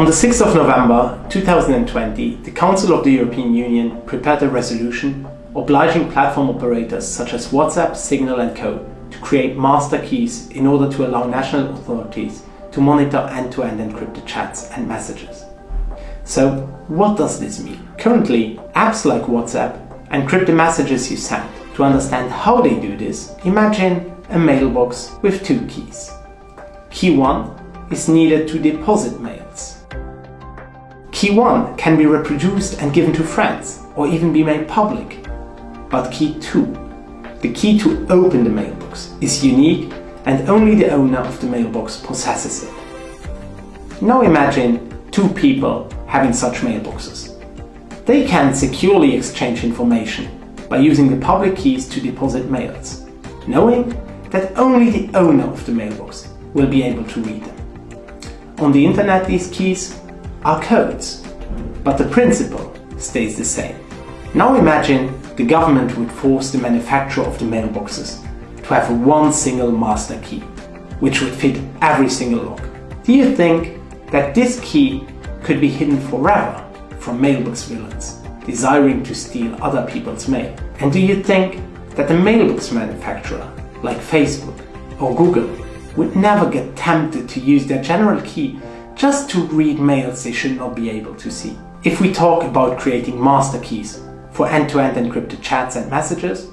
On the 6th of November 2020, the Council of the European Union prepared a resolution obliging platform operators such as WhatsApp, Signal and Co. to create master keys in order to allow national authorities to monitor end-to-end -end encrypted chats and messages. So what does this mean? Currently, apps like WhatsApp encrypt the messages you send. To understand how they do this, imagine a mailbox with two keys. Key 1 is needed to deposit. Key 1 can be reproduced and given to friends or even be made public. But key 2, the key to open the mailbox, is unique and only the owner of the mailbox possesses it. Now imagine two people having such mailboxes. They can securely exchange information by using the public keys to deposit mails, knowing that only the owner of the mailbox will be able to read them. On the internet these keys are codes, but the principle stays the same. Now imagine the government would force the manufacturer of the mailboxes to have one single master key, which would fit every single lock. Do you think that this key could be hidden forever from mailbox villains desiring to steal other people's mail? And do you think that the mailbox manufacturer, like Facebook or Google, would never get tempted to use their general key just to read mails they should not be able to see. If we talk about creating master keys for end-to-end -end encrypted chats and messages,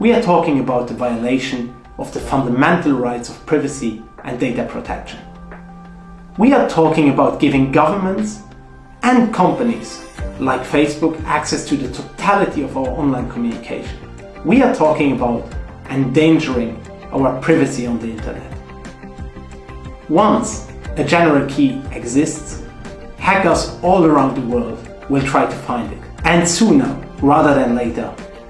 we are talking about the violation of the fundamental rights of privacy and data protection. We are talking about giving governments and companies like Facebook access to the totality of our online communication. We are talking about endangering our privacy on the internet. Once a general key exists, hackers all around the world will try to find it. And sooner rather than later,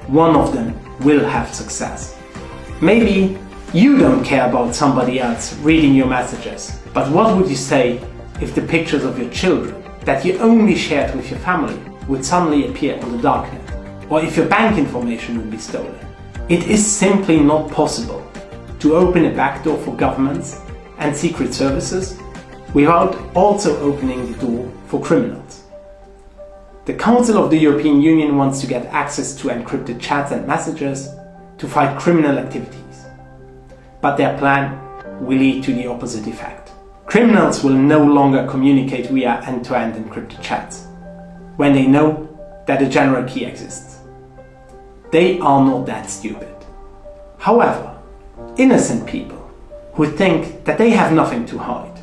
one of them will have success. Maybe you don't care about somebody else reading your messages, but what would you say if the pictures of your children that you only shared with your family would suddenly appear on the darknet? Or if your bank information would be stolen? It is simply not possible to open a backdoor for governments and secret services without also opening the door for criminals. The Council of the European Union wants to get access to encrypted chats and messages to fight criminal activities. But their plan will lead to the opposite effect. Criminals will no longer communicate via end-to-end -end encrypted chats when they know that a general key exists. They are not that stupid. However, innocent people who think that they have nothing to hide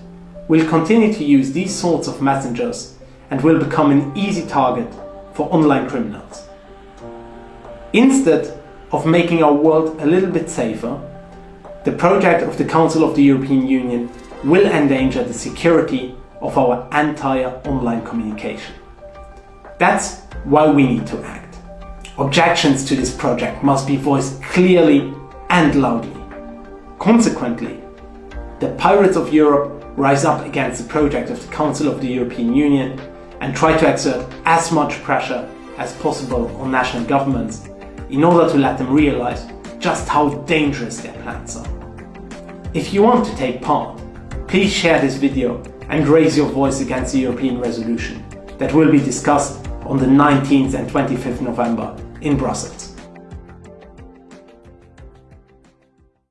will continue to use these sorts of messengers and will become an easy target for online criminals. Instead of making our world a little bit safer, the project of the Council of the European Union will endanger the security of our entire online communication. That's why we need to act. Objections to this project must be voiced clearly and loudly. Consequently, the pirates of Europe rise up against the project of the Council of the European Union and try to exert as much pressure as possible on national governments in order to let them realize just how dangerous their plans are. If you want to take part, please share this video and raise your voice against the European resolution that will be discussed on the 19th and 25th November in Brussels.